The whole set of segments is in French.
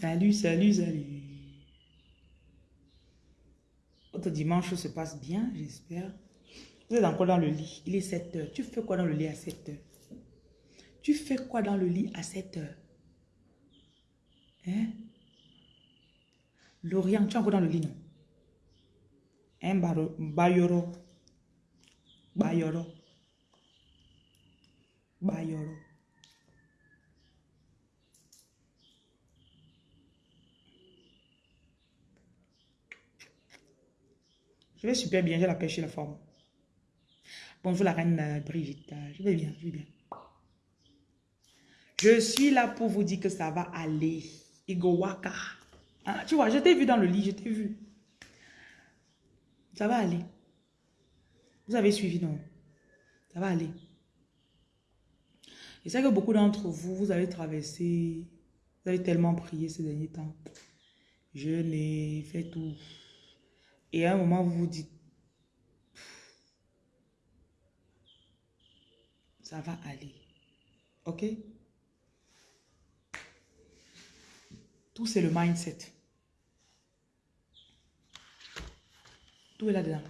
Salut, salut, salut. Votre dimanche se passe bien, j'espère. Vous êtes encore dans le lit. Il est 7 heures. Tu fais quoi dans le lit à 7 heures? Tu fais quoi dans le lit à 7 heures? Hein? Lorient, tu es encore dans le lit, non? Hein, Bayoro? Bayoro? Bayoro? Je vais super bien, j'ai la pêche et la forme. Bonjour la reine euh, Brigitte, je vais bien, je vais bien. Je suis là pour vous dire que ça va aller. Igowaka. Ah, tu vois, je t'ai vu dans le lit, je t'ai vu. Ça va aller. Vous avez suivi, non? Ça va aller. Je sais que beaucoup d'entre vous, vous avez traversé, vous avez tellement prié ces derniers temps. Je n'ai fait tout. Et à un moment, vous vous dites, ça va aller. OK? Tout, c'est le mindset. Tout est là-dedans.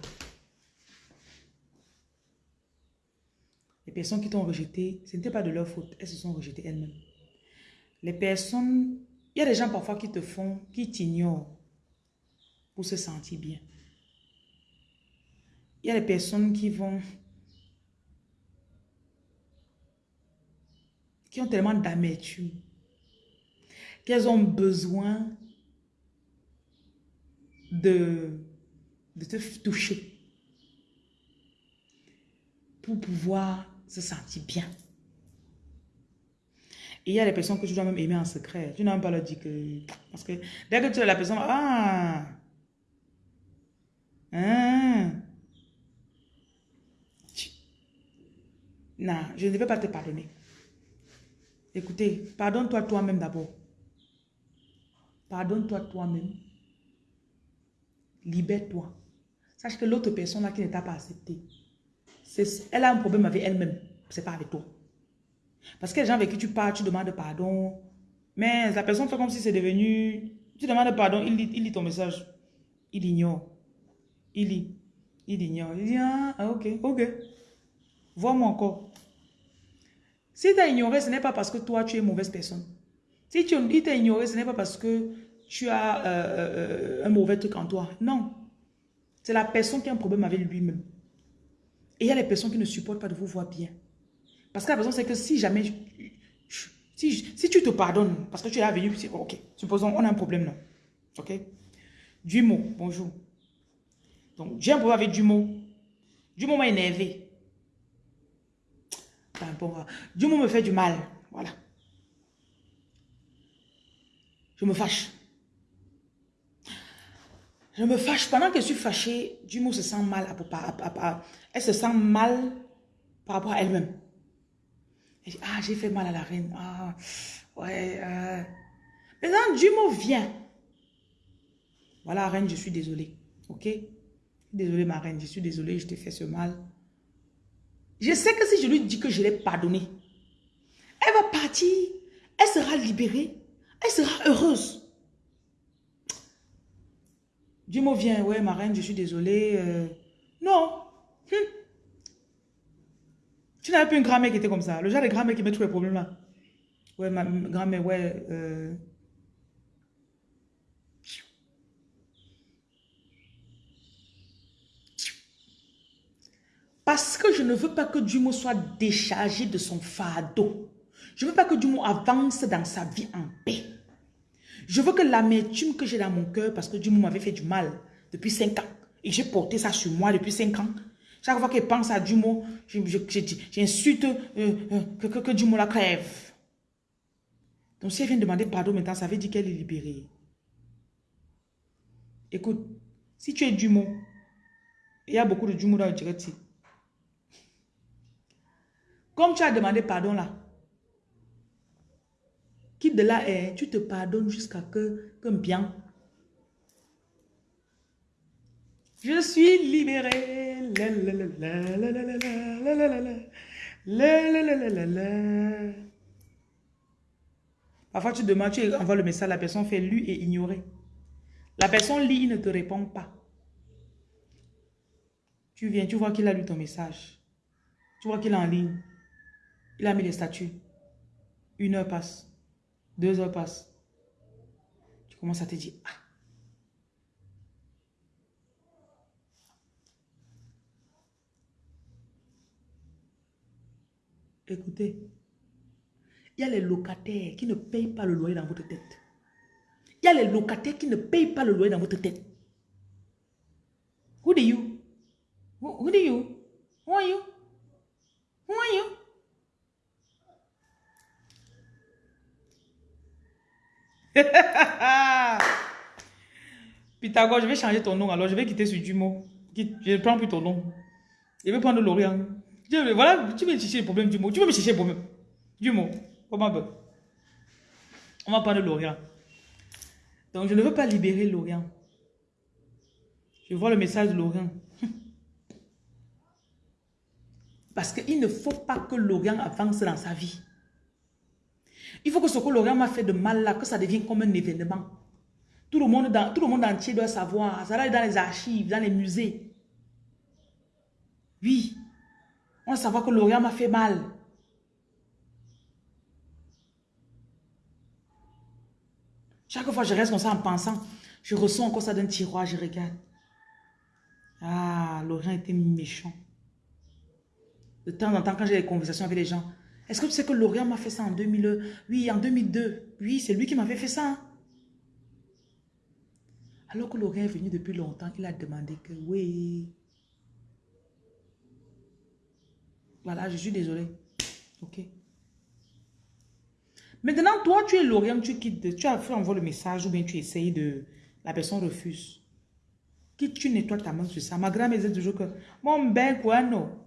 Les personnes qui t'ont rejeté, ce n'était pas de leur faute. Elles se sont rejetées elles-mêmes. Les personnes, il y a des gens parfois qui te font, qui t'ignorent pour se sentir bien. Il y a des personnes qui vont... qui ont tellement d'amertume qu'elles ont besoin de, de te toucher pour pouvoir se sentir bien. Et il y a des personnes que tu dois même aimer en secret. Tu n'as même pas leur dire que... Parce que dès que tu es la personne... Ah! Hein? Non, je ne vais pas te pardonner. Écoutez, pardonne-toi toi-même d'abord. Pardonne-toi toi-même. Libère-toi. Sache que l'autre personne là qui ne t'a pas accepté, elle a un problème avec elle-même. C'est pas avec toi. Parce que les gens avec qui tu parles, tu demandes pardon. Mais la personne fait comme si c'est devenu... Tu demandes pardon, il lit, il lit ton message. Il ignore. Il lit. Il ignore. Il dit, ah ok, ok. Vois-moi encore. Si tu as ignoré, ce n'est pas parce que toi, tu es mauvaise personne. Si tu t'a ignoré, ce n'est pas parce que tu as euh, euh, un mauvais truc en toi. Non. C'est la personne qui a un problème avec lui-même. Et il y a les personnes qui ne supportent pas de vous voir bien. Parce que la personne, c'est que si jamais... Si, tu te pardonnes, parce que tu es là venu, ok, supposons, on a un problème, non. Ok? Dumo, bonjour. Donc, j'ai un problème avec Dumo. Dumo m'a énervé. Dumo me fait du mal. Voilà. Je me fâche. Je me fâche. Pendant que je suis fâchée, Dumo se sent mal. Elle se sent mal par rapport à elle-même. Ah, j'ai fait mal à la reine. Ah, ouais. Euh. Maintenant, Dumo vient. Voilà, reine, je suis désolée. Ok? Désolée, ma reine, je suis désolée, je t'ai fait ce mal. Je sais que si je lui dis que je l'ai pardonné, elle va partir, elle sera libérée. Elle sera heureuse. Du mot vient, ouais, ma reine, je suis désolée. Euh, non. Hum. Tu n'avais plus une grand-mère qui était comme ça. Le genre de grand-mère qui met tous les problèmes là. Ouais, ma grand-mère, ouais. Euh. Parce que je ne veux pas que Dumo soit déchargé de son fardeau. Je ne veux pas que Dumo avance dans sa vie en paix. Je veux que l'amertume que j'ai dans mon cœur, parce que Dumo m'avait fait du mal depuis 5 ans, et j'ai porté ça sur moi depuis 5 ans. Chaque fois qu'il pense à Dumo, j'insulte euh, euh, que, que, que Dumo la crève. Donc si elle vient demander pardon maintenant, ça veut dire qu'elle est libérée. Écoute, si tu es Dumo, il y a beaucoup de Dumo dans le direct. Comme tu as demandé pardon là, quitte de là, eh, tu te pardonnes jusqu'à que, que bien. Je suis libérée. Parfois, tu demandes, tu envoies le message, la personne fait lu et ignorer. La personne lit, il ne te répond pas. Tu viens, tu vois qu'il a lu ton message. Tu vois qu'il est en ligne. Il a mis les statuts. Une heure passe. Deux heures passent. Tu commences à te dire, ah. Écoutez, il y a les locataires qui ne payent pas le loyer dans votre tête. Il y a les locataires qui ne payent pas le loyer dans votre tête. Who are you? Who, are you? Who are you? Who are you? Pythagore, je vais changer ton nom. Alors, je vais quitter ce Dumo. Je ne prends plus ton nom. Je vais prendre Lorient. Voilà, tu veux chercher le problème du mot. Tu veux me chercher le problème du mot. On va prendre Lorient. Donc, je ne veux pas libérer Lorient. Je vois le message de Lorient. Parce qu'il ne faut pas que Lorient avance dans sa vie. Il faut que ce que Lorient m'a fait de mal là, que ça devienne comme un événement. Tout le monde, tout le monde entier doit savoir. Ça va être dans les archives, dans les musées. Oui. On va savoir que Lorient m'a fait mal. Chaque fois, je reste comme ça en pensant. Je ressens encore ça d'un tiroir, je regarde. Ah, Lorient était méchant. De temps en temps, quand j'ai des conversations avec les gens, est-ce que tu sais que Lorient m'a fait ça en 2000 Oui, en 2002. Oui, c'est lui qui m'avait fait ça. Alors que Lorient est venu depuis longtemps, il a demandé que oui. Voilà, je suis désolée. Ok. Maintenant, toi, tu es Lorient, tu quittes, tu as fait envoyer le message ou bien tu essayes de... La personne refuse. Quitte, tu nettoies ta main sur ça? Ma grand-mère disait toujours que mon ben quoi non?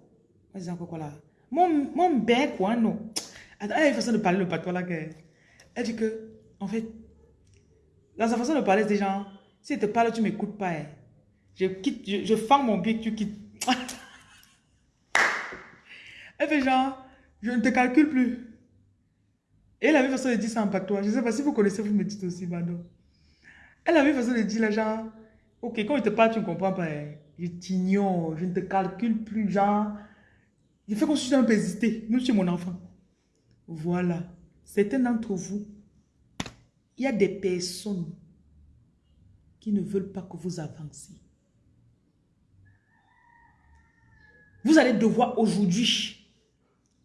Vas-y encore quoi là? Mon, mon quoi non. Elle a une façon de parler le patois là. Que, elle dit que, en fait, dans sa façon de parler, c'est genre, si elle te parle, tu ne m'écoutes pas. Hein. Je quitte, je, fends mon pied, tu quittes. elle fait genre, je ne te calcule plus. Et elle avait façon de dire ça en patois. Je ne sais pas si vous connaissez, vous me dites aussi, pardon. Elle avait façon de dire là, genre, ok, quand je te parle, tu ne comprends pas. Hein. Je t'ignore, je ne te calcule plus, genre. Fais comme si je un peu hésité. Même si mon enfant. Voilà. Certains d'entre vous, il y a des personnes qui ne veulent pas que vous avanciez. Vous allez devoir aujourd'hui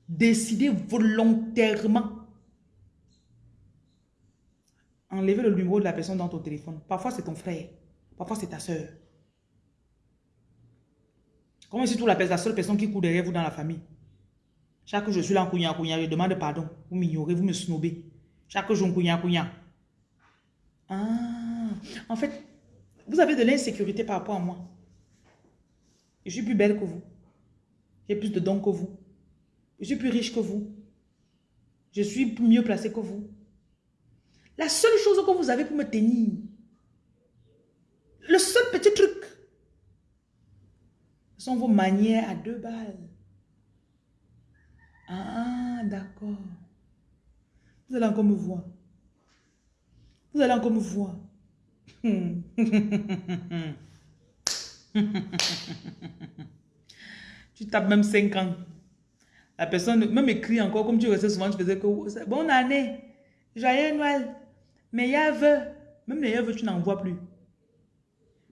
décider volontairement enlever le numéro de la personne dans ton téléphone. Parfois, c'est ton frère. Parfois, c'est ta soeur. Comment si tu l'appelles la seule personne qui court derrière vous dans la famille Chaque jour, je suis là en couignant, couignant, je demande pardon. Vous m'ignorez, vous me snobez. Chaque jour, couignant, couignant. Ah, en fait, vous avez de l'insécurité par rapport à moi. Je suis plus belle que vous. J'ai plus de dons que vous. Je suis plus riche que vous. Je suis mieux placée que vous. La seule chose que vous avez pour me tenir, le seul petit truc, sont vos manières à deux balles. Ah, d'accord. Vous allez encore me voir. Vous allez encore me voir. tu tapes même 5 ans. La personne même écrit encore, comme tu restais souvent, tu faisais que bonne année, joyeux Noël. Meilleur vœu, même meilleur vœu, tu n'en vois plus.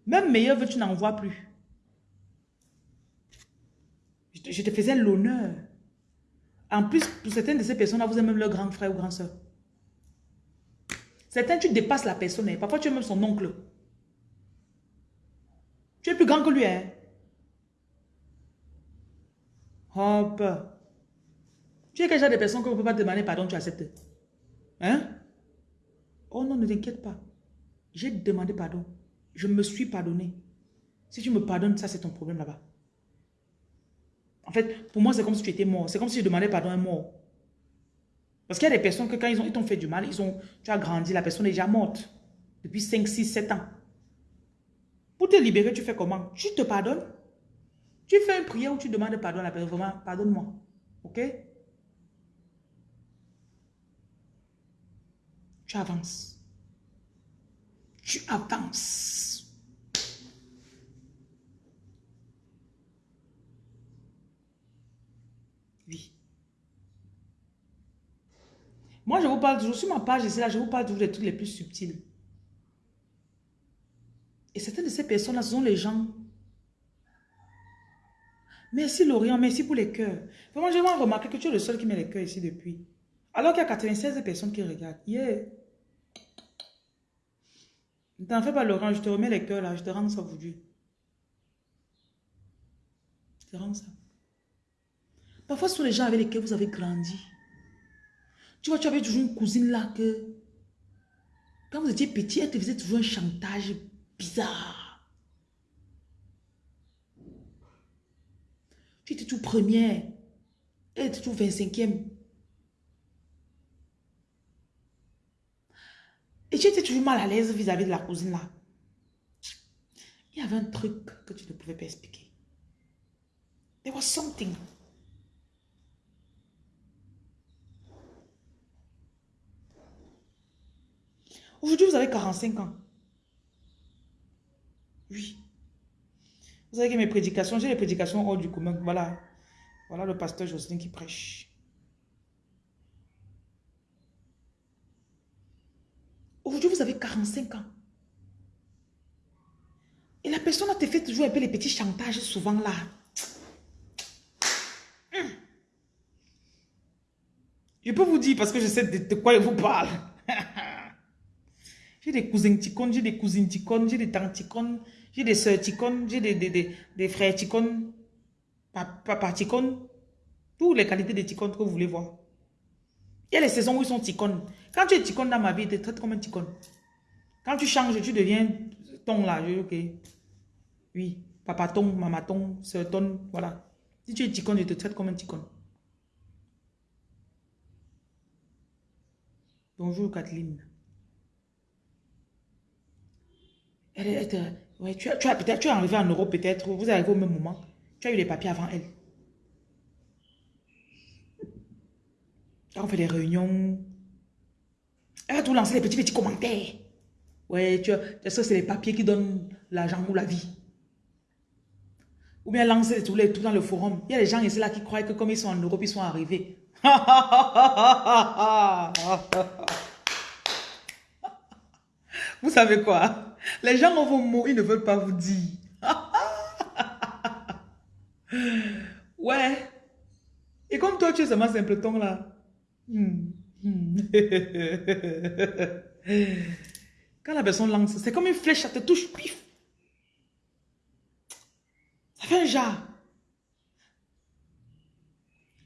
Même meilleur vœu, tu n'en vois plus. Je te, faisais l'honneur. En plus, pour certaines de ces personnes-là, vous êtes même leur grand frère ou grand soeur. Certains, tu dépasses la personne. Hein. Parfois, tu es même son oncle. Tu es plus grand que lui. Hein? Hop. Tu es quel genre de personne qu'on ne peut pas demander pardon, tu acceptes. Hein? Oh non, ne t'inquiète pas. J'ai demandé pardon. Je me suis pardonné. Si tu me pardonnes, ça c'est ton problème là-bas. En fait, pour moi, c'est comme si tu étais mort. C'est comme si je demandais pardon à un mort. Parce qu'il y a des personnes que quand ils t'ont fait du mal, ils ont, tu as grandi, la personne est déjà morte. Depuis 5, 6, 7 ans. Pour te libérer, tu fais comment? Tu te pardonnes? Tu fais une prière où tu demandes pardon à la personne. Vraiment, pardonne-moi. Ok? Tu avances. Tu avances. Oui. Moi, je vous parle toujours, sur ma page ici, là, je vous parle toujours des trucs les plus subtils. Et certaines de ces personnes-là, ce sont les gens. Merci Lorient, merci pour les cœurs. Vraiment, j'ai remarqué que tu es le seul qui met les cœurs ici depuis. Alors qu'il y a 96 personnes qui regardent. Yeah. Ne t'en fais pas Laurent, je te remets les cœurs là, je te rends ça aujourd'hui. Je te rends ça. Parfois, ce sont les gens avec lesquels vous avez grandi. Tu vois, tu avais toujours une cousine là que... Quand vous étiez petit, elle te faisait toujours un chantage bizarre. Tu étais tout première. Elle était tout 25e. Et tu étais toujours mal à l'aise vis-à-vis de la cousine là. Il y avait un truc que tu ne pouvais pas expliquer. There was something. Aujourd'hui, vous avez 45 ans. Oui. Vous savez que mes prédications, j'ai les prédications hors du commun. Voilà. Voilà le pasteur Jocelyn qui prêche. Aujourd'hui, vous avez 45 ans. Et la personne a te fait toujours un peu les petits chantages souvent là. Hmm. Je peux vous dire parce que je sais de, quoi il vous parle. Des cousins ticones, j'ai des cousines ticones, j'ai des tantes ticones, j'ai des soeurs ticones, j'ai des, des, des, frères ticones, papa ticones. Toutes les qualités de ticones que vous voulez voir. Il y a les saisons où ils sont ticones. Quand tu es ticone dans ma vie, tu te comme un ticone. Quand tu changes, tu deviens ton là. Ok. Oui. Papa ton, maman ton, soeur ton, voilà. Si tu es ticone, je te traite comme un ticone. Bonjour Kathleen. Elle, ouais, tu, tu as tu es arrivé en Europe peut-être, vous arrivez au même moment. Tu as eu les papiers avant elle. Quand on fait des réunions, elle a tout lancé les petits petits commentaires. Ouais, tu sais, c'est les papiers qui donnent l'argent ou la vie? Ou bien lancer les tout dans le forum. Il y a des gens ici là qui croient que comme ils sont en Europe, ils sont arrivés. vous savez quoi? Les gens vont mourir, ils ne veulent pas vous dire. ouais. Et comme toi, tu es seulement simpleton là. Hmm. Hmm. Quand la personne lance, c'est comme une flèche, ça te touche, pif. Ça fait un jar.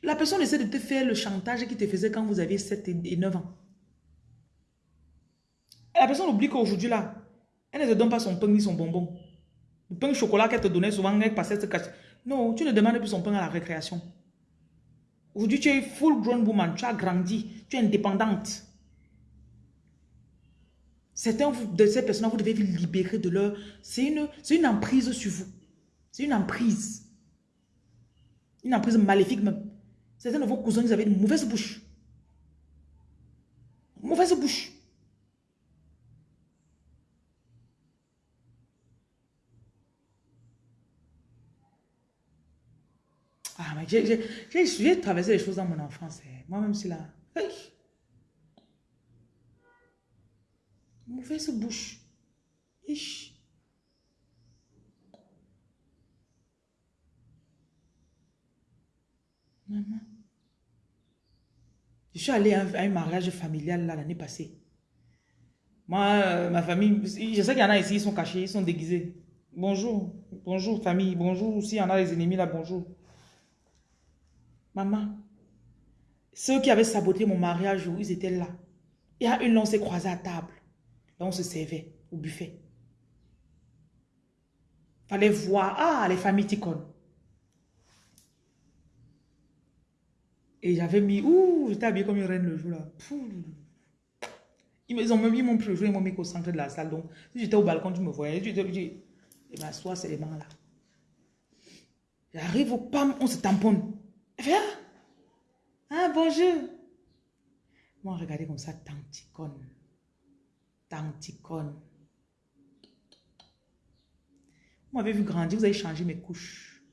La personne essaie de te faire le chantage qui te faisait quand vous aviez 7 et 9 ans. Et la personne oublie qu'aujourd'hui là, elle ne te donne pas son pain ni son bonbon. Le pain chocolat qu'elle te donnait souvent, elle passait se cacher. Non, tu ne demandes plus son pain à la récréation. Aujourd'hui, tu es full grown woman, tu as grandi, tu es indépendante. Certains de ces personnes, vous devez vous libérer de leur... C'est une, une emprise sur vous. C'est une emprise. Une emprise maléfique même. Certains de vos cousins, ils avaient une mauvaise bouche. Mauvaise bouche. Ah, mais j'ai traversé les choses dans mon enfance. Eh. Moi-même, c'est là. Hey. Mauvaise bouche. Ich. Maman. Je suis allée à un mariage familial l'année passée. Moi, euh, ma famille, je sais qu'il y en a ici, ils sont cachés, ils sont déguisés. Bonjour, bonjour famille, bonjour. S'il y en a des ennemis là, bonjour. Maman, ceux qui avaient saboté mon mariage, ils étaient là. Il y a une, on s'est croisés à table. Là, on se servait au buffet. Fallait voir, ah, les familles ticones. Et j'avais mis, ouh, j'étais habillée comme une reine le jour là. Ils m'ont même mis mon préjugé, ils m'ont mis au centre de la salle. Donc, si j'étais au balcon, tu me voyais. Je dis, et m'assois, c'est les mains là. J'arrive au PAM, on se tamponne. Viens. Ah, bonjour. Moi, regardez comme ça, tanticone. Tanticone. Vous m'avez vu grandir, vous avez changé mes couches.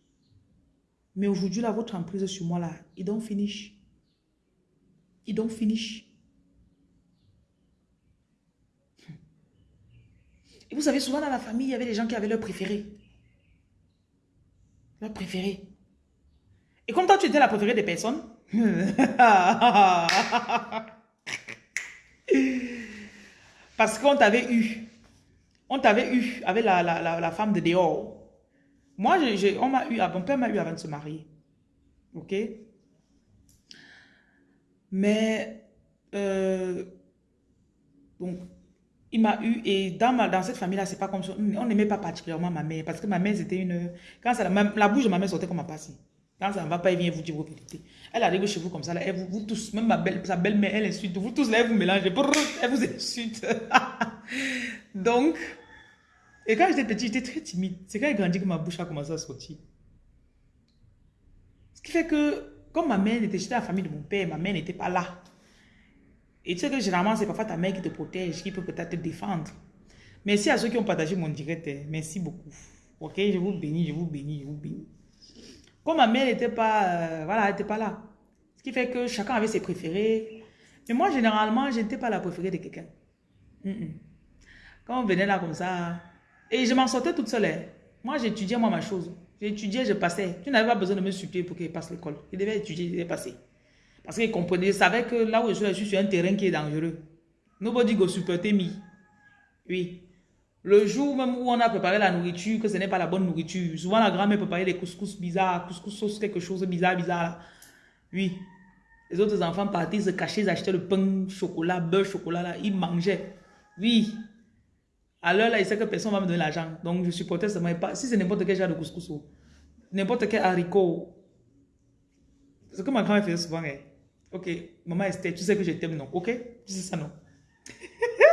Mais aujourd'hui, là, votre emprise sur moi, là, il don't finish. Il don't finish. Et vous savez, souvent dans la famille, il y avait des gens qui avaient leur préféré. Leur préféré. Et comme toi, tu étais la préférée des personnes. Parce qu'on t'avait eu. On t'avait eu avec la, la, femme de dehors. Moi, on m'a eu, mon père m'a eu avant de se marier. Ok? Mais, euh, donc, il m'a eu, et dans, ma, dans cette famille-là, c'est pas comme ça. On n'aimait pas particulièrement ma mère, parce que ma mère, c'était une... Quand la bouche de ma mère sortait comme un passé. Quand ça ne va pas, elle vient vous dire vos vérités. Elle arrive chez vous comme ça, elle, vous, vous tous, même ma belle, sa belle-mère, elle insulte. Vous tous, là, elle vous mélangez. Elle vous insulte. Donc, et quand j'étais petit, j'étais très timide. C'est quand j'ai grandi que ma bouche a commencé à sortir. Ce qui fait que, comme ma mère était, j'étais la famille de mon père, ma mère n'était pas là. Et tu sais que généralement, c'est parfois ta mère qui te protège, qui peut peut-être te défendre. Merci à ceux qui ont partagé mon direct. Hein. Merci beaucoup. Ok, je vous bénis, je vous bénis, je vous bénis. Ma mère n'était pas, euh, voilà, pas là. Ce qui fait que chacun avait ses préférés. Mais moi, généralement, je n'étais pas la préférée de quelqu'un. Quand on venait là comme ça, et je m'en sortais toute seule. Hein. Moi, j'étudiais moi ma chose. J'étudiais, je passais. Tu n'avais pas besoin de me supplier pour qu'il passe l'école. Je devais étudier, je devais passer. Parce qu'il comprenait, je savais que là où je suis, je suis sur un terrain qui est dangereux. Nobody go supporter me. Oui. Le jour même où on a préparé la nourriture, que ce n'est pas la bonne nourriture, souvent la grand-mère préparait des couscous bizarres, couscous sauce, quelque chose bizarre, bizarre. Oui. Les autres enfants partaient se cachaient, ils achetaient le pain, chocolat, beurre, chocolat, là, ils mangeaient. Oui. Alors là, il sait que personne ne va me donner l'argent. Donc, je supportais seulement pas. Si c'est n'importe quel genre de couscous, n'importe quel haricot, ce que ma grand-mère faisait souvent, hein. ok, maman Esther, tu sais que je t'aime, non? Ok? Tu sais ça, non?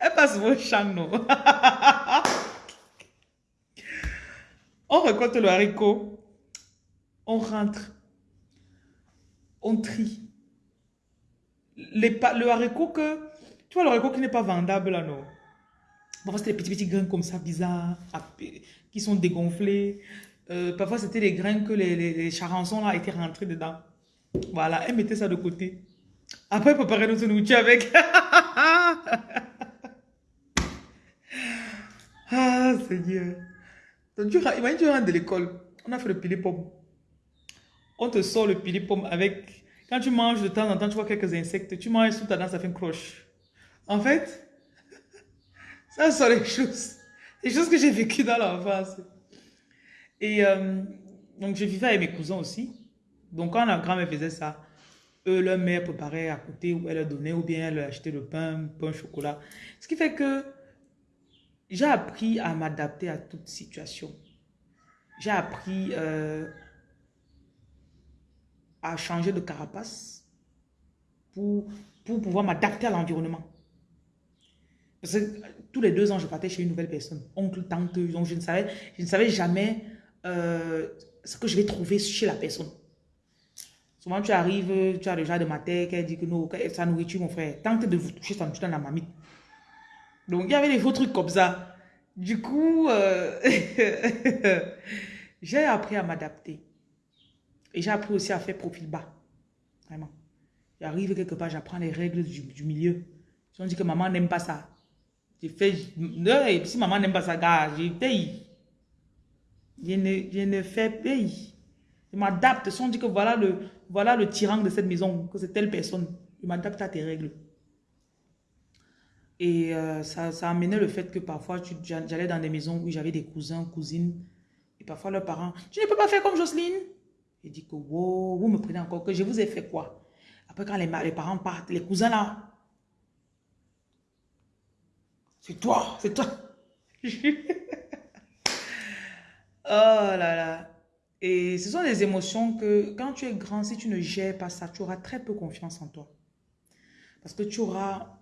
Elle passe vos non? on récolte le haricot, on rentre, on trie. le haricot que, tu vois le haricot qui n'est pas vendable là, non? Parfois, c'était des petits, petits grains comme ça, bizarres, qui sont dégonflés. Euh, parfois, c'était des grains que les, charançons là étaient rentrés dedans. Voilà, elle mettait ça de côté. Après, préparait notre nourriture avec. Ah, Seigneur. Donc, tu, imagine, tu rentres de l'école. On a fait le pili pomme. On te sort le pili pomme avec... Quand tu manges de temps en temps, tu vois quelques insectes. Tu manges sous ta dent, ça fait une croche. En fait, ça sont les choses. Les choses que j'ai vécues dans l'enfance. Et euh, donc, je vivais avec mes cousins aussi. Donc, quand la grand-mère faisait ça, eux, leur mère préparait à côté, ou elle leur donnait, ou bien elle leur achetait le pain, pain, chocolat. Ce qui fait que j'ai appris à m'adapter à toute situation. J'ai appris euh, à changer de carapace pour, pour pouvoir m'adapter à l'environnement. Parce que tous les deux ans, je partais chez une nouvelle personne. Oncle, tante, donc je ne savais, je ne savais jamais euh, ce que je vais trouver chez la personne. Souvent, tu arrives, tu as le de ma tête, elle dit que non, sa nourriture, mon frère, tente de vous toucher, ça me dans la mamie. Donc, il y avait des faux trucs comme ça. Du coup, euh, j'ai appris à m'adapter. Et j'ai appris aussi à faire profil bas. Vraiment. J'arrive quelque part, j'apprends les règles du, milieu. Si on dit que maman n'aime pas ça, j'ai fait... Si maman n'aime pas ça, gars, j'ai. Je ne, je ne fais paye. Je m'adapte. Si on dit que voilà le, voilà le tyran de cette maison, que c'est telle personne, je m'adapte à tes règles. Et euh, ça, amenait le fait que parfois, j'allais dans des maisons où j'avais des cousins, cousines, et parfois leurs parents, tu ne peux pas faire comme Jocelyne. Et dit que, wow, vous me prenez encore, que je vous ai fait quoi? Après, quand les, les parents partent, les cousins là, c'est toi, c'est toi. oh là là. Et ce sont des émotions que, quand tu es grand, si tu ne gères pas ça, tu auras très peu confiance en toi. Parce que tu auras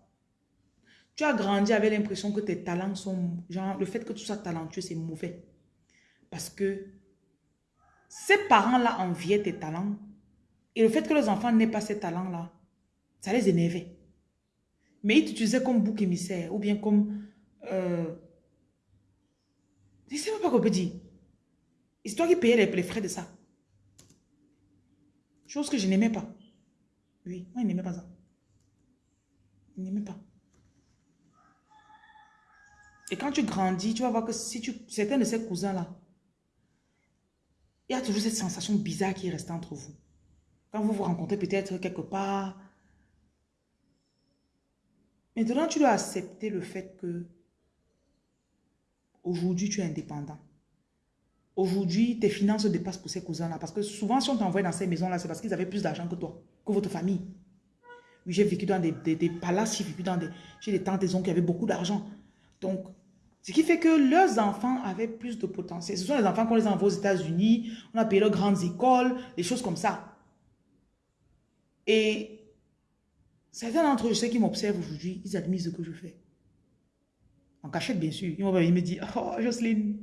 tu as grandi avec l'impression que tes talents sont... Genre, le fait que tu sois talentueux, c'est mauvais. Parce que ces parents-là enviaient tes talents. Et le fait que les enfants n'aient pas ces talents-là, ça les énervait. Mais il t'utilisait comme bouc émissaire ou bien comme... Euh, je ne sais même pas qu'on peut dire. C'est toi qui payais les, frais de ça. Chose que je n'aimais pas. Oui, moi, je n'aimais pas ça. Je n'aimais pas. Et quand tu grandis, tu vas voir que si tu... Certains de ces cousins-là, il y a toujours cette sensation bizarre qui reste entre vous. Quand vous vous rencontrez peut-être quelque part. Maintenant, tu dois accepter le fait que aujourd'hui, tu es indépendant. Aujourd'hui, tes finances dépassent pour ces cousins-là. Parce que souvent, si on t'envoie dans ces maisons-là, c'est parce qu'ils avaient plus d'argent que toi, que votre famille. Oui, j'ai vécu dans des, des, palaces, j'ai vécu dans des... J'ai des tantes et oncles qui avaient beaucoup d'argent. Donc, ce qui fait que leurs enfants avaient plus de potentiel. Ce sont les enfants qu'on les envoie aux États-Unis, on a payé leurs grandes écoles, des choses comme ça. Et certains d'entre eux, je sais qui m'observent aujourd'hui, ils admirent ce que je fais. En cachette, bien sûr. Ils me dire, oh, Jocelyne,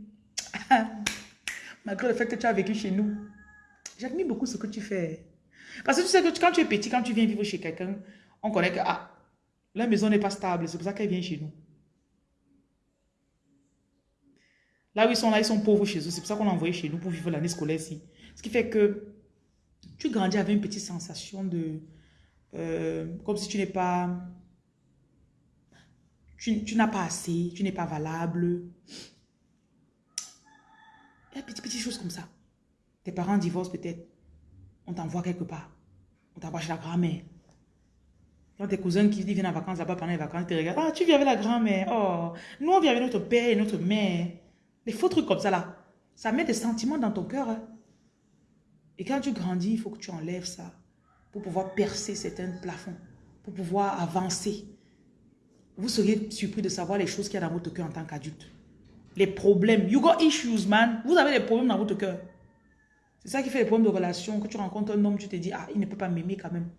malgré le fait que tu as vécu chez nous, j'admire beaucoup ce que tu fais. Parce que tu sais que quand tu es petit, quand tu viens vivre chez quelqu'un, on connaît que ah, la maison n'est pas stable, c'est pour ça qu'elle vient chez nous. Là où ils sont là, ils sont pauvres chez eux. C'est pour ça qu'on a envoyé chez nous pour vivre l'année scolaire ici. Ce qui fait que tu grandis avec une petite sensation de... Euh, comme si tu n'es pas... Tu, n'as pas assez, tu n'es pas valable. Il y a des petites, choses comme ça. Tes parents divorcent peut-être. On t'envoie quelque part. On t'envoie chez la grand-mère. Quand tes cousins qui viennent en vacances là-bas pendant les vacances, ils te regardent. Ah, tu viens avec la grand-mère. Oh, nous on vient avec notre père et notre mère. Les faux trucs comme ça là, ça met des sentiments dans ton cœur. Hein. Et quand tu grandis, il faut que tu enlèves ça pour pouvoir percer certains plafonds, pour pouvoir avancer. Vous seriez surpris de savoir les choses qu'il y a dans votre cœur en tant qu'adulte. Les problèmes. You got issues, man. Vous avez des problèmes dans votre cœur. C'est ça qui fait les problèmes de relation. Quand tu rencontres un homme, tu te dis, ah, il ne peut pas m'aimer quand même.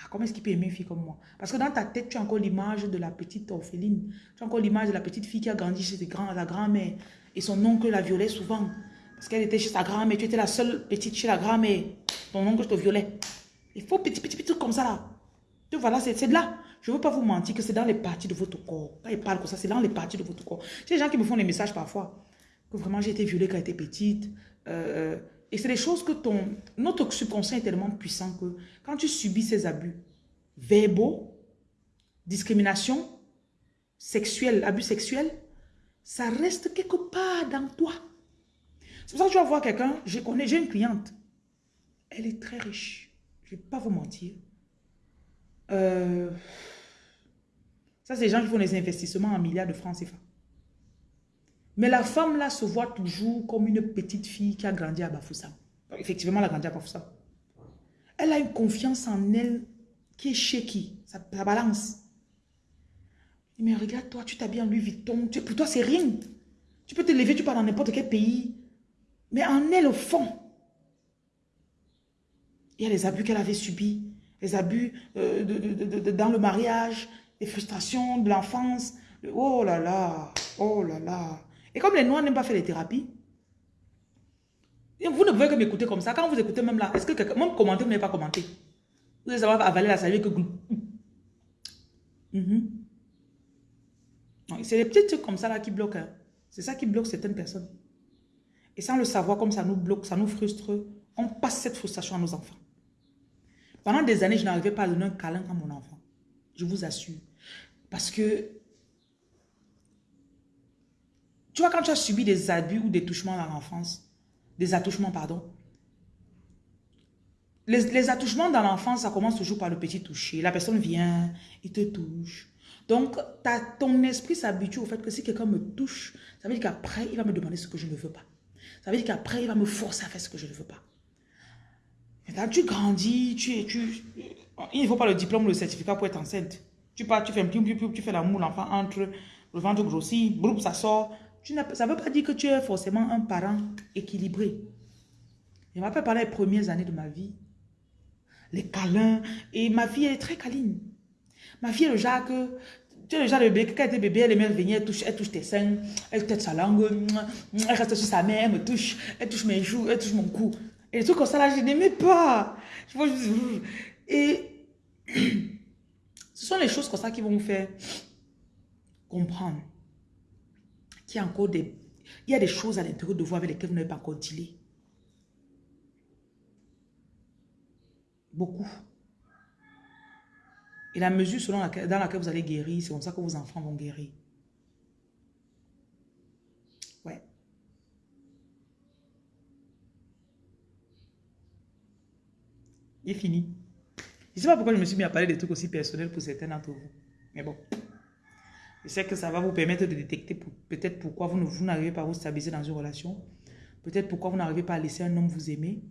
Ah, comment est-ce qu'il peut aimer une fille comme moi? Parce que dans ta tête, tu as encore l'image de la petite orpheline. Tu as encore l'image de la petite fille qui a grandi chez sa grand-mère. Et son oncle la violait souvent. Parce qu'elle était chez sa grand-mère. Tu étais la seule petite chez la grand-mère. Ton oncle te violait. Il faut petit, petit, petit comme ça là. Tu voilà, c'est de là. Je ne veux pas vous mentir que c'est dans les parties de votre corps. Quand il parle comme ça, c'est dans les parties de votre corps. C'est des gens qui me font des messages parfois. Que vraiment j'ai été violée quand j'étais petite. Euh, euh et c'est des choses que ton, notre subconscient est tellement puissant que quand tu subis ces abus verbaux, discrimination, sexuelle, abus sexuels, ça reste quelque part dans toi. C'est pour ça que tu vas voir quelqu'un, je connais, j'ai une cliente, elle est très riche, je ne vais pas vous mentir. Euh, ça, c'est des gens qui font des investissements en milliards de francs CFA. Mais la femme là se voit toujours comme une petite fille qui a grandi à Bafoussam. Effectivement, elle a grandi à Bafoussam. Elle a une confiance en elle qui est shaky. Ça, ça balance. Mais regarde, toi, tu t'habilles en Louis Vuitton. pour toi, c'est rien. Tu peux te lever, tu pars dans n'importe quel pays. Mais en elle, au fond, il y a les abus qu'elle avait subis. Les abus euh, dans le mariage, les frustrations de l'enfance. Oh là là, oh là là. Et comme les Noirs n'aiment pas faire les thérapies, vous ne pouvez que m'écouter comme ça. Quand vous écoutez même là, est-ce que quelqu'un, même commenter, vous n'avez pas commenté? Vous allez savoir avaler la salive que... Mm C'est les petits trucs comme ça là qui bloquent. Hein. C'est ça qui bloque certaines personnes. Et sans le savoir, comme ça nous bloque, ça nous frustre, on passe cette frustration à nos enfants. Pendant des années, je n'arrivais pas à donner un câlin à mon enfant. Je vous assure. Parce que tu vois, quand tu as subi des abus ou des touchements dans l'enfance, des attouchements, pardon, les, attouchements dans l'enfance, ça commence toujours par le petit toucher. La personne vient, il te touche. Donc, ton esprit s'habitue au fait que si quelqu'un me touche, ça veut dire qu'après, il va me demander ce que je ne veux pas. Ça veut dire qu'après, il va me forcer à faire ce que je ne veux pas. Maintenant, tu grandis, tu, tu, il ne faut pas le diplôme ou le certificat pour être enceinte. Tu pars, tu fais un tu fais l'amour, l'enfant entre, le ventre grossit, ça sort, ça ne veut pas dire que tu es forcément un parent équilibré. Je m'appelle pendant les premières années de ma vie, les câlins, et ma fille est très câline. Ma fille est le genre que, tu es le genre de bébé, quand elle était bébé, elle aimait venir, elle touche, elle touche tes seins, elle touche sa langue, elle reste sur sa mère, elle me touche, elle touche mes joues, elle touche mon cou. Et les trucs comme ça là, je n'aimais pas. Et Ce sont les choses comme ça qui vont vous faire comprendre a encore des... Il y a des choses à l'intérieur de vous avec lesquelles vous n'avez pas encore dealé. Beaucoup. Et la mesure selon laquelle, dans laquelle vous allez guérir, c'est comme ça que vos enfants vont guérir. Ouais. Il est fini. Je ne sais pas pourquoi je me suis mis à parler des trucs aussi personnels pour certains d'entre vous. Mais bon. Je sais que ça va vous permettre de détecter peut-être pourquoi vous n'arrivez pas à vous stabiliser dans une relation. Peut-être pourquoi vous n'arrivez pas à laisser un homme vous aimer.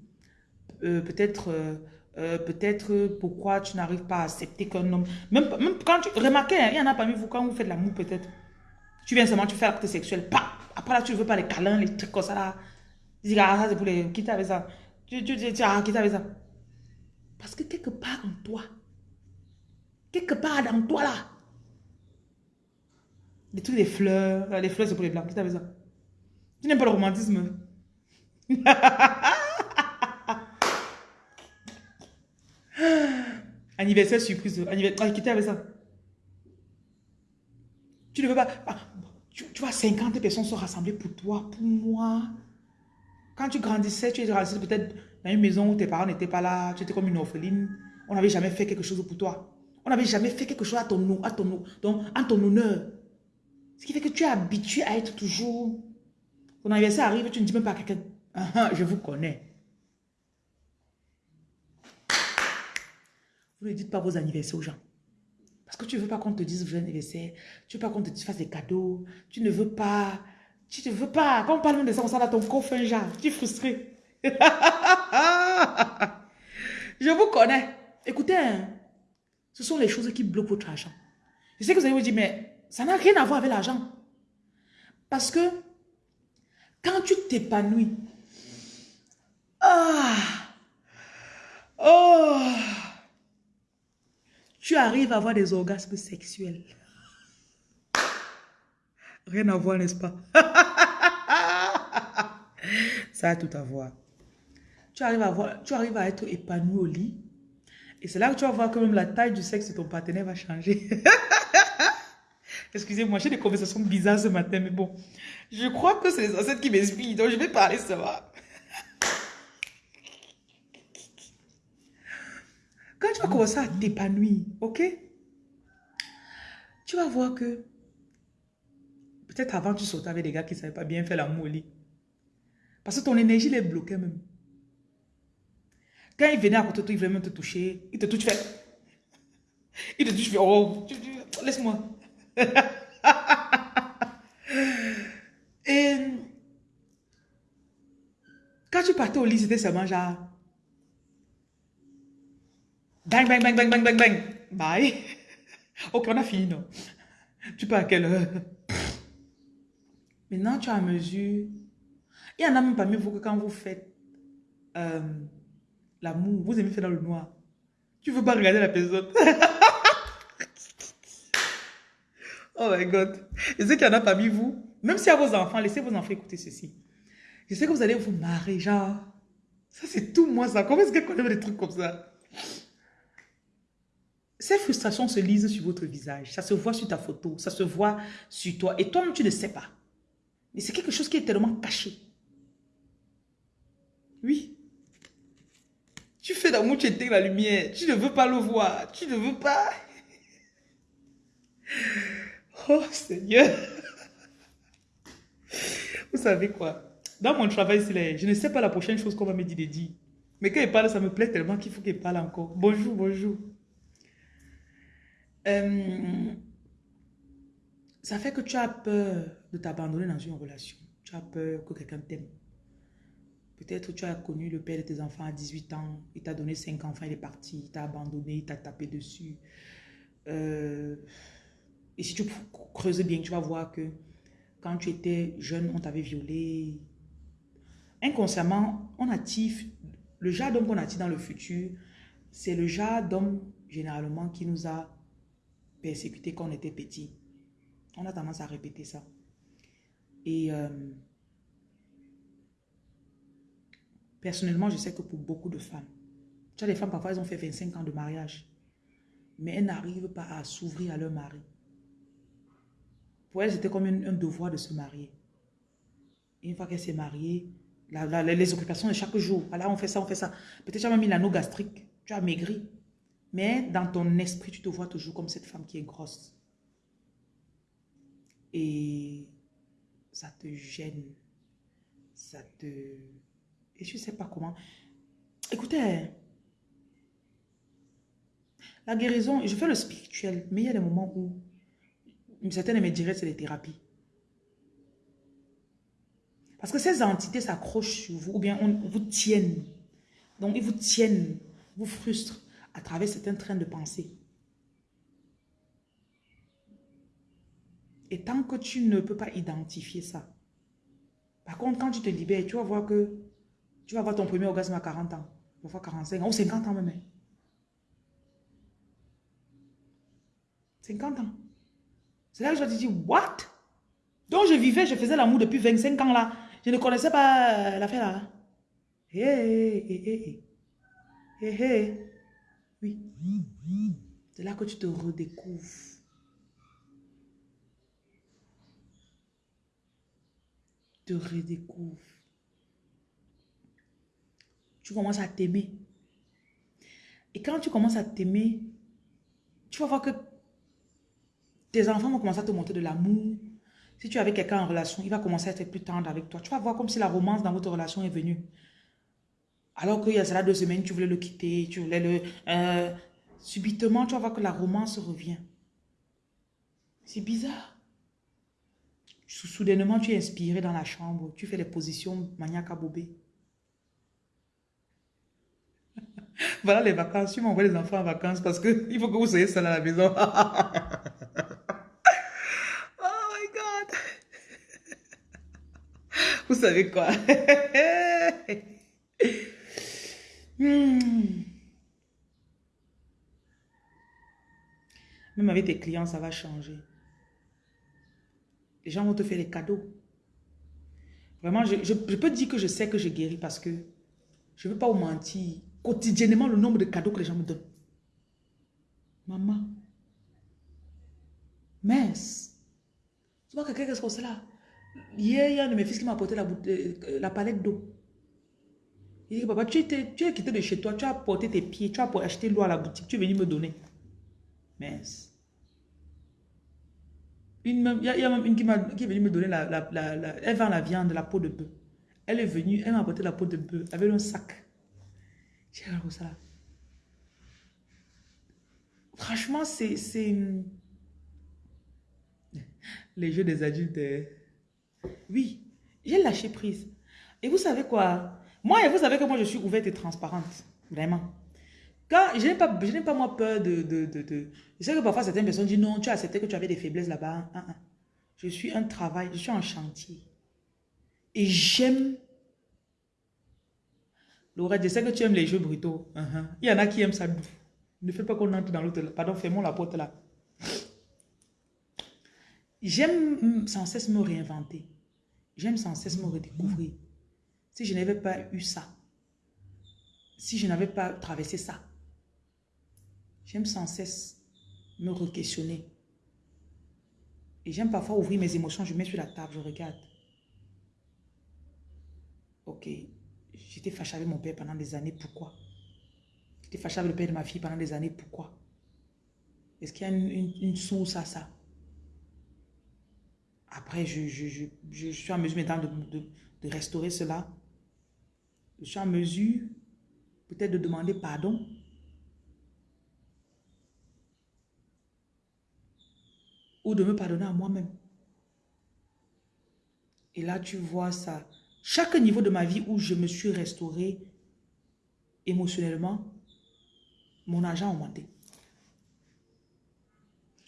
Euh, peut-être euh, euh, peut-être pourquoi tu n'arrives pas à accepter qu'un homme... Même, même quand tu... Remarquez, hein, il y en a parmi vous, quand vous faites l'amour peut-être, tu viens seulement, tu fais l'acte sexuel, pas. Après là, tu ne veux pas les câlins, les trucs comme ça là. Tu dis, ah, ça c'est pour les... Quitte avec ça. Tu, tu, tu, tu ah, quitte avec ça. Parce que quelque part en toi, quelque part dans toi là, des fleurs, les fleurs c'est pour les blancs, quitte avec ça. Tu n'aimes pas le romantisme. Anniversaire surprise. Anniversaire. Ah, avec ça? Tu ne veux pas. Ah, tu, vois, 50 personnes sont rassemblées pour toi, pour moi. Quand tu grandissais, tu étais peut-être dans une maison où tes parents n'étaient pas là, tu étais comme une orpheline. On n'avait jamais fait quelque chose pour toi. On n'avait jamais fait quelque chose à ton, à ton, donc, en ton honneur. Ce qui fait que tu es habitué à être toujours... Ton anniversaire arrive, tu ne dis même pas à quelqu'un, ah, ah, je vous connais. Vous ne dites pas vos anniversaires aux gens. Parce que tu ne veux pas qu'on te dise vos anniversaire. Tu ne veux pas qu'on te fasse des cadeaux. Tu ne veux pas... Tu ne veux pas... Quand on parle de ça, on sent ton corps fait un genre. Tu es frustré. Je vous connais. Écoutez, hein. ce sont les choses qui bloquent votre argent. Je sais que vous allez vous dire, mais ça n'a rien à voir avec l'argent. Parce que quand tu t'épanouis, ah, oh, tu arrives à avoir des orgasmes sexuels. Rien à voir, n'est-ce pas? Ça a tout à voir. Tu arrives à, voir, tu arrives à être épanoui au lit. Et c'est là que tu vas voir que même la taille du sexe de ton partenaire va changer. Excusez-moi, j'ai des conversations bizarres ce matin, mais bon. Je crois que c'est les ancêtres qui m'expliquent, donc je vais parler ça va. Quand tu vas commencer à t'épanouir, ok? Tu vas voir que peut-être avant tu sautais avec des gars qui ne savaient pas bien faire l'amour au lit. Parce que ton énergie les bloquait même. Quand il venait à côté de toi, il voulait même te toucher. Il te touche, tu fais... Il te touche, tu fais... Oh, laisse-moi. Et... Quand tu partais au lit, c'était seulement genre... Bang, bang, bang, bang, bang, bang, bang. Bye. Ok, on a fini, non? Tu pars à quelle heure? Maintenant, tu as mesure. Il y en a même parmi vous que quand vous faites euh, l'amour, vous aimez faire dans le noir. Tu veux pas regarder la personne. Oh my God. Je sais qu'il y en a parmi vous. Même si à vos enfants, laissez vos enfants écouter ceci. Je sais que vous allez vous marrer, genre. Ça, c'est tout moi, ça. Comment est-ce qu'elle connaît des trucs comme ça? Ces frustrations se lisent sur votre visage. Ça se voit sur ta photo. Ça se voit sur toi. Et toi-même, tu ne sais pas. Mais c'est quelque chose qui est tellement caché. Oui. Tu fais d'amour, tu éteins la lumière. Tu ne veux pas le voir. Tu ne veux pas. Oh Seigneur. Vous savez quoi? Dans mon travail, je ne sais pas la prochaine chose qu'on va me dire de dire. Mais quand il parle, ça me plaît tellement qu'il faut qu'il parle encore. Bonjour, bonjour. Euh, ça fait que tu as peur de t'abandonner dans une relation. Tu as peur que quelqu'un t'aime. Peut-être tu as connu le père de tes enfants à 18 ans, il t'a donné 5 enfants, il est parti, il t'a abandonné, il t'a tapé dessus. Euh, et si tu creuses bien, tu vas voir que quand tu étais jeune, on t'avait violé. Inconsciemment, on attire, le genre d'homme qu'on attire dans le futur, c'est le genre d'homme généralement qui nous a persécuté quand on était petit. On a tendance à répéter ça. Et euh, personnellement, je sais que pour beaucoup de femmes, tu as des femmes, parfois, elles ont fait 25 ans de mariage. mais elles n'arrivent pas à s'ouvrir à leur mari. Pour elles, c'était comme un, devoir de se marier. une fois qu'elle s'est mariée, les occupations de chaque jour, voilà, on fait ça, on fait ça. Peut-être tu as même une anneau gastrique, tu as maigri. Mais dans ton esprit, tu te vois toujours comme cette femme qui est grosse. Et ça te gêne. Ça te... Et je ne sais pas comment. Écoutez, la guérison, je fais le spirituel, mais il y a des moments où certaines me diraient c'est les thérapies. Parce que ces entités s'accrochent sur vous ou bien on, vous tiennent. Donc, ils vous tiennent, vous frustrent à travers certains trains de pensée. Et tant que tu ne peux pas identifier ça, par contre, quand tu te libères, tu vas voir que tu vas avoir ton premier orgasme à 40 ans, parfois 45 ans ou 50 ans même. 50 ans. C'est là que je te dire, what? Donc je vivais, je faisais l'amour depuis 25 ans là. Je ne connaissais pas euh, l'affaire là. Hé, hé, hé, hé. Hé, Oui. C'est là que tu te redécouvres. Te redécouvres. Tu commences à t'aimer. Et quand tu commences à t'aimer, tu vas voir que tes enfants vont commencer à te montrer de l'amour. Si tu es avec quelqu'un en relation, il va commencer à être plus tendre avec toi. Tu vas voir comme si la romance dans votre relation est venue. Alors qu'il y a cela deux semaines, tu voulais le quitter, tu voulais le... Euh, subitement, tu vas voir que la romance revient. C'est bizarre. Soudainement, tu es inspiré dans la chambre. Tu fais des positions maniaques à bobé. voilà les vacances. Tu m'envoies les enfants en vacances parce qu'il faut que vous soyez seul à la maison. Vous savez quoi? Hmm. Même avec tes clients, ça va changer. Les gens vont te faire des cadeaux. Vraiment, je, peux dire que je sais que je guéris parce que je ne veux pas vous mentir. Quotidiennement, le nombre de cadeaux que les gens me donnent. Maman. Mince. Tu vois quelqu'un, qu'est-ce que c'est là? Hier, il y a un de mes fils qui m'a apporté la, euh, la palette d'eau. Il dit, papa, tu, étais, tu es quitté de chez toi, tu as porté tes pieds, tu as acheté l'eau à la boutique, tu es venu me donner. Mince. il y, a même une qui, qui, est venue me donner la, la, Elle vend la viande, la peau de bœuf. Elle est venue, elle m'a apporté la peau de bœuf avec un sac. J'ai regardé ça. Franchement, c'est... Les jeux des adultes... Hein. Oui, j'ai lâché prise. Et vous savez quoi? Moi, vous savez que moi, je suis ouverte et transparente. Vraiment. Quand je n'ai pas, pas moi peur de, de, de, Je sais que parfois certaines personnes disent non, tu as accepté que tu avais des faiblesses là-bas. Hein, hein. Je suis un travail, je suis en chantier. Et j'aime... Laura, je sais que tu aimes les jeux brutaux. Hein, Il y en a qui aiment ça. Ne fais pas qu'on entre dans l'autre. Pardon, fermons la porte là. J'aime sans cesse me réinventer. J'aime sans cesse me redécouvrir. Si je n'avais pas eu ça, si je n'avais pas traversé ça, j'aime sans cesse me re-questionner. Et j'aime parfois ouvrir mes émotions, je mets sur la table, je regarde. Ok, j'étais fâchée avec mon père pendant des années, pourquoi? J'étais fâchée avec le père de ma fille pendant des années, pourquoi? Est-ce qu'il y a une, une source à ça? Après, je, suis en mesure maintenant de, restaurer cela. Je suis en mesure peut-être de demander pardon. Ou de me pardonner à moi-même. Et là, tu vois ça. Chaque niveau de ma vie où je me suis restaurée émotionnellement, mon argent a augmenté.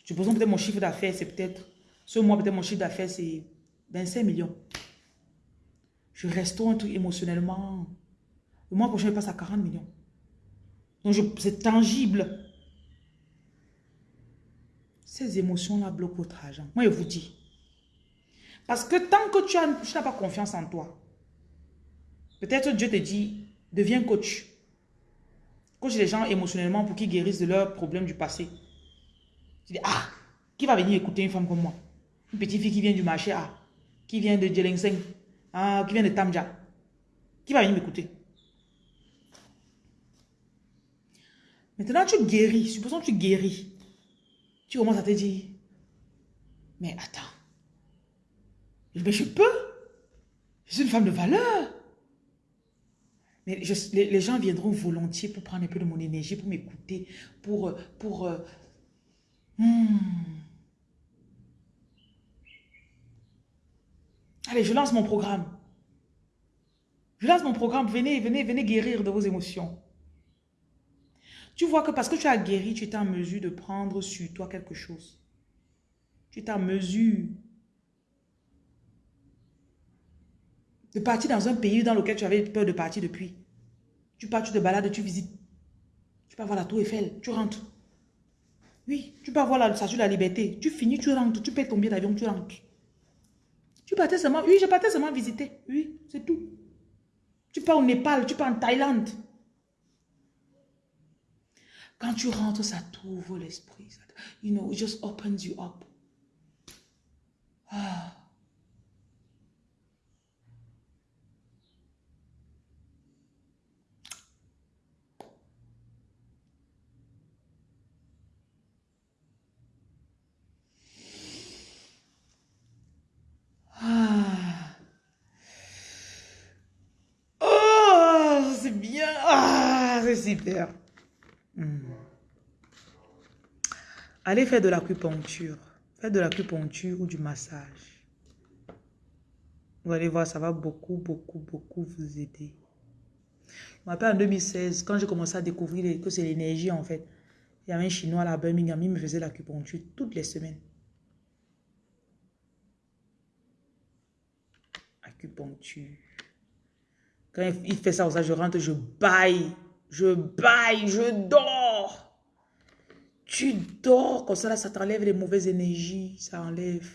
Je mon chiffre d'affaires, c'est peut-être ce mois, peut-être mon chiffre d'affaires, c'est 25 millions. Je restaure un truc émotionnellement. Le mois prochain, je passe à 40 millions. Donc, c'est tangible. Ces émotions-là bloquent votre argent. Moi, je vous dis. Parce que tant que tu n'as pas confiance en toi, peut-être Dieu te dit, deviens coach. Coach les gens émotionnellement pour qu'ils guérissent de leurs problèmes du passé. Tu dis, ah, qui va venir écouter une femme comme moi? Une petite fille qui vient du marché A, qui vient de Djelingseng, ah, qui vient de Tamja. Qui va venir m'écouter Maintenant, tu guéris. Supposons que tu guéris. Tu commences à te dire, mais attends, mais je peux. Je suis une femme de valeur. Mais les, gens viendront volontiers pour prendre un peu de mon énergie, pour m'écouter, pour... pour euh, hmm. Allez, je lance mon programme. Je lance mon programme. Venez, venez, venez guérir de vos émotions. Tu vois que parce que tu as guéri, tu es en mesure de prendre sur toi quelque chose. Tu es en mesure de partir dans un pays dans lequel tu avais peur de partir depuis. Tu pars, tu te balades, tu visites. Tu peux voir la tour Eiffel, tu rentres. Oui, tu peux voir la statue de la liberté. Tu finis, tu rentres, tu payes ton billet d'avion, tu rentres. Tu partais seulement, oui, je partais seulement visiter. Oui, c'est tout. Tu pars au Népal, tu pars en Thaïlande. Quand tu rentres, ça t'ouvre l'esprit. You know, it just opens you up. Ah. Oh, c'est bien. Ah, c'est super. Hmm. Allez faire de l'acupuncture. Faites de l'acupuncture ou du massage. Vous allez voir, ça va beaucoup, beaucoup, beaucoup vous aider. Je me en 2016, quand j'ai commencé à découvrir que c'est l'énergie en fait. Il y avait un Chinois à Birmingham, il me faisait l'acupuncture toutes les semaines. Acupuncture. Quand il fait ça, je rentre, je baille. Je baille, je dors. Tu dors comme ça, ça t'enlève les mauvaises énergies. Ça enlève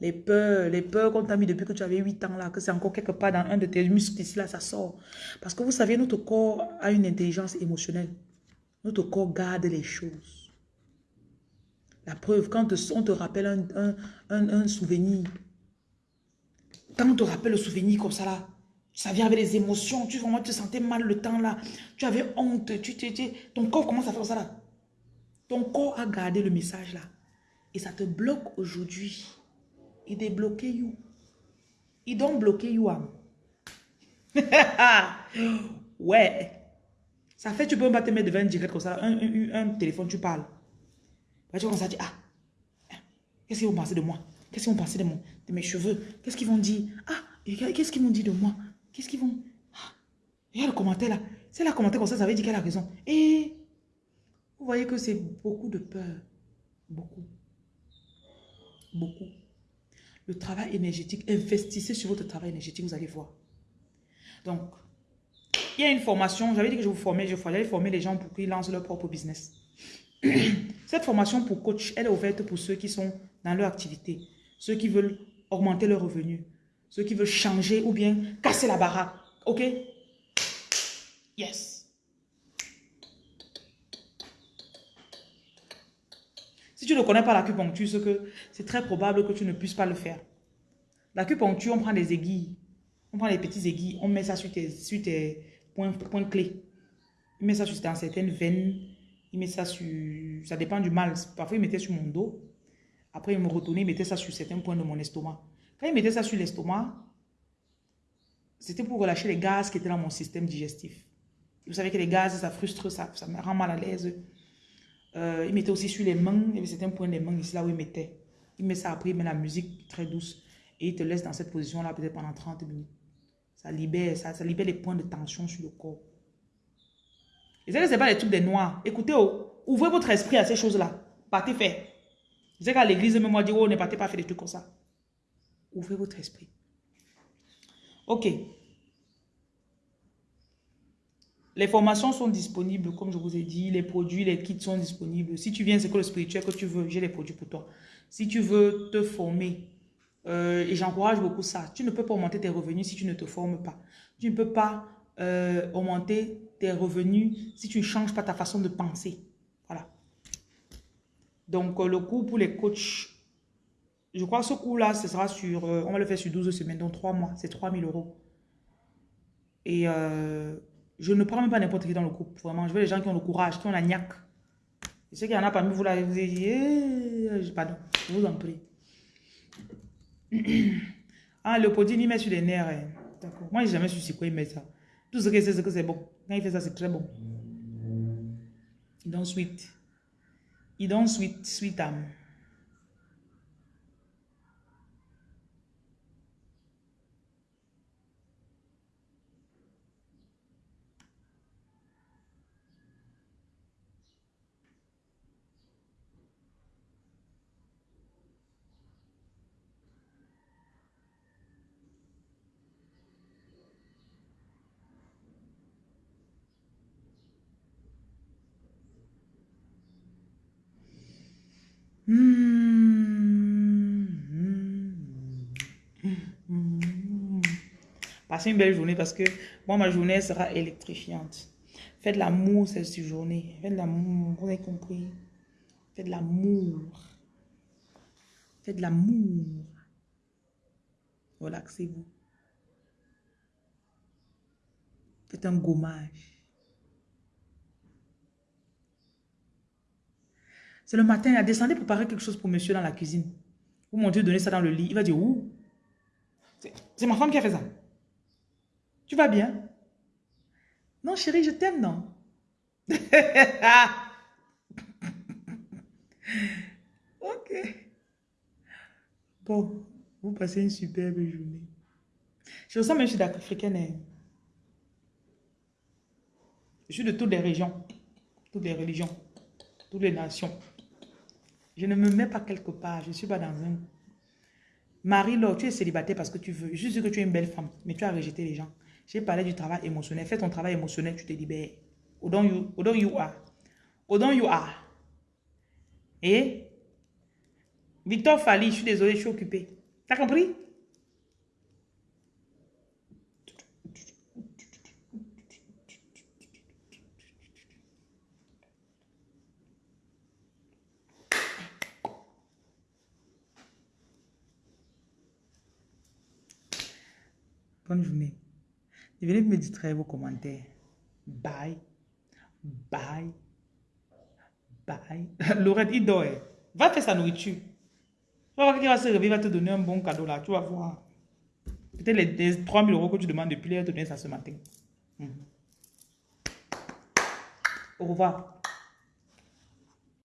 les peurs, les peurs qu'on t'a mis depuis que tu avais 8 ans, là, que c'est encore quelque part dans un de tes muscles là, ça sort. Parce que vous savez, notre corps a une intelligence émotionnelle. Notre corps garde les choses. La preuve, quand on te rappelle un, un, un souvenir, quand on te rappelle le souvenir comme ça, là, ça vient avec les émotions. Tu vraiment te sentais mal le temps là. Tu avais honte. Tu, tu, ton corps commence à faire ça là. Ton corps a gardé le message là. Et ça te bloque aujourd'hui. Il est bloqué you. Il doit bloquer you. ouais. Ça fait tu peux pas te mettre devant un direct comme ça. Un, téléphone, tu parles. tu commences à dire, ah, qu'est-ce qu'ils vont penser de moi? Qu'est-ce qu'ils vont penser de, mon, mes cheveux? Qu'est-ce qu'ils vont dire? Ah, qu'est-ce qu'ils vont dire de moi? Qu'est-ce qu'ils vont... Ah, a le commentaire là. C'est la commentaire comme ça, ça veut dire qu'elle a raison. Et vous voyez que c'est beaucoup de peur. Beaucoup. Beaucoup. Le travail énergétique, investissez sur votre travail énergétique, vous allez voir. Donc, il y a une formation, j'avais dit que je vous formais, je voulais former les gens pour qu'ils lancent leur propre business. Cette formation pour coach, elle est ouverte pour ceux qui sont dans leur activité, ceux qui veulent augmenter leurs revenus, ceux qui veulent changer ou bien casser la baraque. OK? Yes. Si tu ne connais pas l'acupuncture, c'est très probable que tu ne puisses pas le faire. L'acupuncture, on prend des aiguilles. On prend les petits aiguilles, on met ça sur tes, sur tes points, points clés. Il met ça sur, dans certaines veines. Il met ça sur... Ça dépend du mal. Parfois, il mettait sur mon dos. Après, il me retournait, il mettait ça sur certains points de mon estomac. Quand il mettait ça sur l'estomac, c'était pour relâcher les gaz qui étaient dans mon système digestif. Vous savez que les gaz, ça frustre, ça, ça me rend mal à l'aise. Euh, il mettait aussi sur les mains, il y avait certains points des mains ici, là où il mettait. Il met ça après, il met la musique très douce et il te laisse dans cette position-là peut-être pendant 30 minutes. Ça libère, ça, libère les points de tension sur le corps. Et ça, ce n'est pas les trucs des noirs. Écoutez, oh, ouvrez votre esprit à ces choses-là. Partez faire. Je sais qu'à l'église, même moi, oh, ne partez pas faire des trucs comme ça. Ouvrez votre esprit. Ok. Les formations sont disponibles, comme je vous ai dit. Les produits, les kits sont disponibles. Si tu viens, c'est que le spirituel que tu veux, j'ai les produits pour toi. Si tu veux te former, euh, et j'encourage beaucoup ça, tu ne peux pas augmenter tes revenus si tu ne te formes pas. Tu ne peux pas euh, augmenter tes revenus si tu ne changes pas ta façon de penser. Donc, euh, le cours pour les coachs, je crois que ce cours-là, ce sera sur, euh, on va le faire sur 12 semaines, donc 3 mois, c'est 3000 euros. Et je ne prends même pas n'importe qui dans le groupe, vraiment. Je veux les gens qui ont le courage, qui ont la niaque. Je sais qu'il y en a parmi vous là, vous dites, eh, pardon, je vous en prie. ah, le pudding, il met sur les nerfs. Hein. D'accord. Moi, j'ai jamais su c'est quoi il met ça. Tout ce que c'est, c'est que c'est bon. Quand il fait ça, c'est très bon. Sweet. Il donne sweet, sweet âme. Passez une belle journée parce que moi, ma journée sera électrifiante. Faites l'amour cette journée. Faites l'amour, vous avez compris. Faites l'amour. Faites l'amour. Relaxez-vous. Faites un gommage. C'est le matin, il a descendu préparer quelque chose pour monsieur dans la cuisine. Vous montez, donner ça dans le lit. Il va dire, où C'est ma femme qui a fait ça. Tu vas bien? Non, chérie, je t'aime, non? Ok. Bon, vous passez une superbe journée. Je ressens même je suis d'Africaine. Hein. Je suis de toutes les régions, toutes les religions, toutes les nations. Je ne me mets pas quelque part. Je ne suis pas dans un... Marie-Laure, tu es célibataire parce que tu veux. Juste que tu es une belle femme, mais tu as rejeté les gens. J'ai parlé du travail émotionnel. Fais ton travail émotionnel, tu te libères. Odon you, odon you are. Odon you are. Et Victor Fali, je suis désolé, je suis occupé. T'as compris? Bonne journée. Et venez me distraire vos commentaires. Bye. Bye. Bye. Laurette, il dort. Va faire sa nourriture. Tu vas voir qu'il va se réveiller, il va te donner un bon cadeau là. Tu vas voir. Peut-être les, les 3000 euros que tu demandes depuis, il va te donner ça ce matin. Mhm. Au revoir.